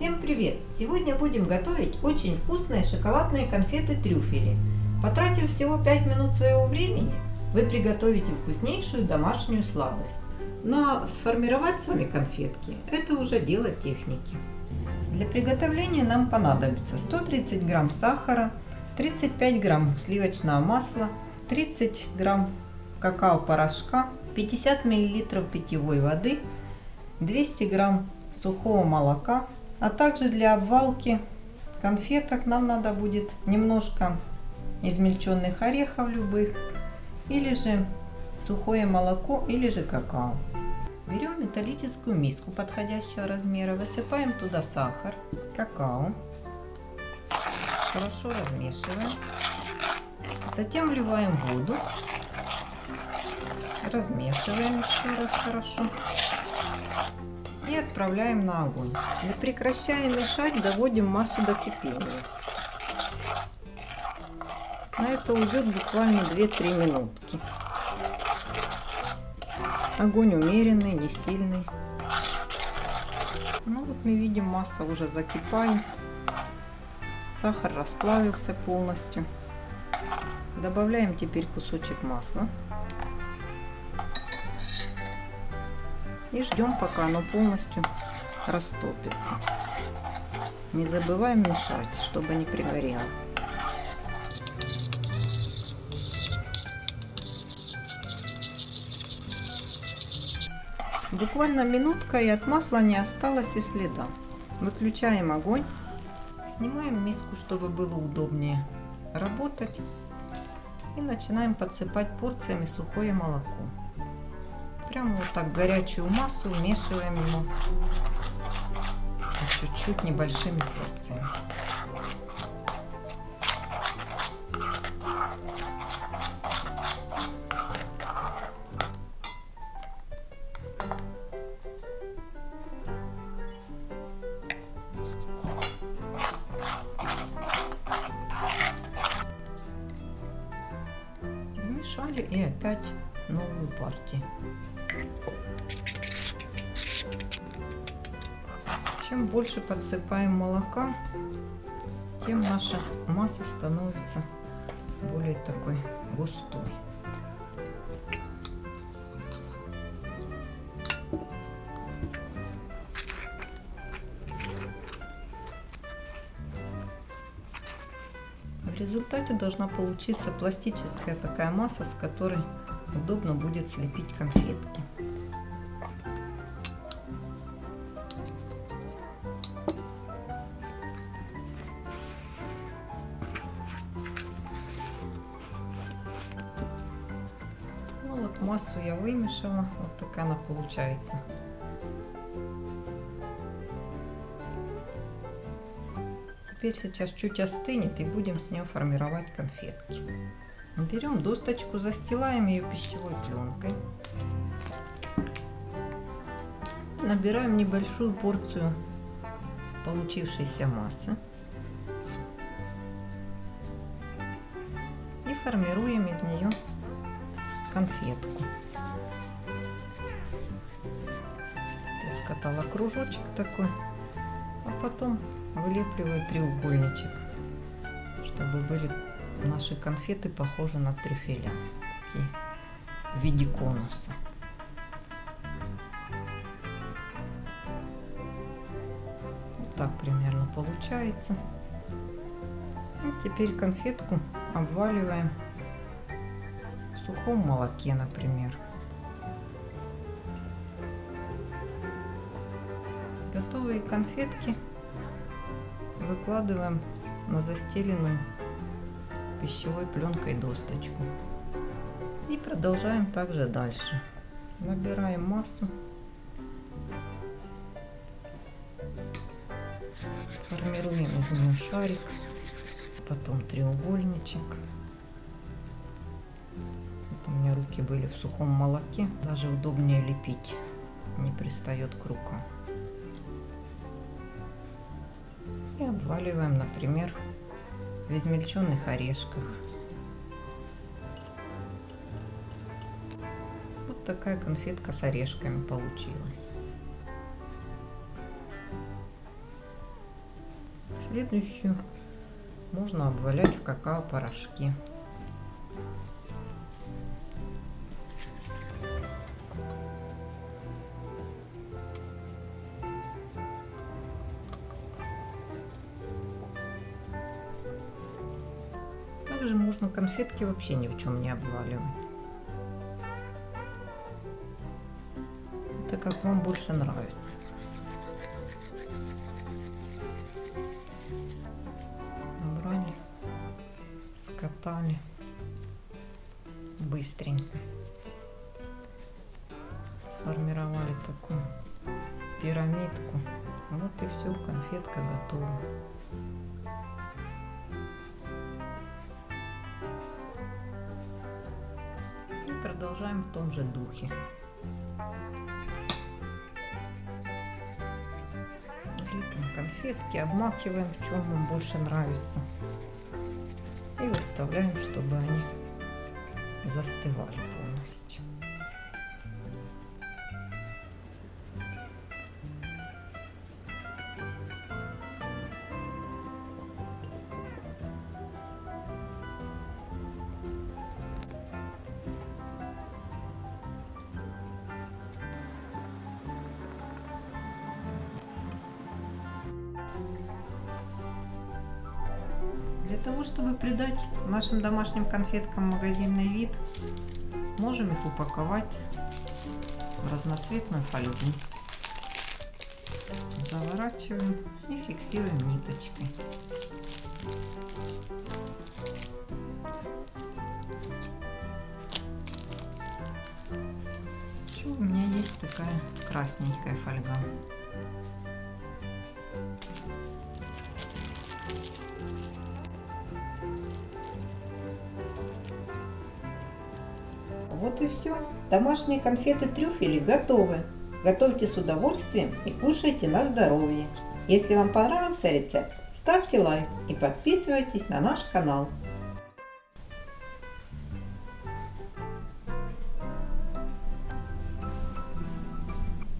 Всем привет! Сегодня будем готовить очень вкусные шоколадные конфеты-трюфели. Потратив всего 5 минут своего времени, вы приготовите вкуснейшую домашнюю сладость. Но сформировать с вами конфетки – это уже дело техники. Для приготовления нам понадобится 130 грамм сахара, 35 грамм сливочного масла, 30 грамм какао-порошка, 50 миллилитров питьевой воды, 200 грамм сухого молока, а также для обвалки конфеток нам надо будет немножко измельченных орехов любых, или же сухое молоко, или же какао. Берем металлическую миску подходящего размера, высыпаем туда сахар, какао, хорошо размешиваем, затем вливаем воду, размешиваем еще раз хорошо и отправляем на огонь. Не прекращая мешать, доводим массу до кипения. На это уйдет буквально 2-3 минутки. Огонь умеренный, не сильный. Ну вот мы видим, масса уже закипает. Сахар расплавился полностью. Добавляем теперь кусочек масла. И ждем, пока оно полностью растопится. Не забываем мешать, чтобы не пригорело. Буквально минутка и от масла не осталось и следа. Выключаем огонь. Снимаем миску, чтобы было удобнее работать. И начинаем подсыпать порциями сухое молоко. Прямо вот так горячую массу вмешиваем ему чуть-чуть небольшими порциями. Вмешали и опять новую партию. Чем больше подсыпаем молока, тем наша масса становится более такой густой. В результате должна получиться пластическая такая масса, с которой удобно будет слепить конфетки. Ну вот массу я вымешала, вот такая она получается. Теперь сейчас чуть остынет и будем с нее формировать конфетки. Берем досточку, застилаем ее пищевой пленкой. Набираем небольшую порцию получившейся массы. И формируем из нее конфетку. Скатала кружочек такой, а потом вылепливаю треугольничек, чтобы были наши конфеты похожи на трюфеля, такие в виде конуса. Вот так примерно получается. И теперь конфетку обваливаем в сухом молоке, например. Готовые конфетки выкладываем на застеленную пищевой пленкой досточку. И продолжаем также дальше. Набираем массу. Формируем из нее шарик, потом треугольничек. Вот у меня руки были в сухом молоке, даже удобнее лепить, не пристает к рукам. И обваливаем, например, в измельченных орешках. Вот такая конфетка с орешками получилась. Следующую можно обвалять в какао-порошки. Также можно конфетки вообще ни в чем не обваливать. Это как вам больше нравится. Набрали, скатали быстренько. Сформировали такую пирамидку. Вот и все, конфетка готова. Продолжаем в том же духе. Лепим конфетки, обмакиваем, в чем вам больше нравится. И выставляем, чтобы они застывали полностью. Для того, чтобы придать нашим домашним конфеткам магазинный вид, можем их упаковать в разноцветную фольгу. Заворачиваем и фиксируем ниточкой. Еще у меня есть такая красненькая фольга. Вот и все. Домашние конфеты трюфели готовы. Готовьте с удовольствием и кушайте на здоровье. Если вам понравился рецепт, ставьте лайк и подписывайтесь на наш канал.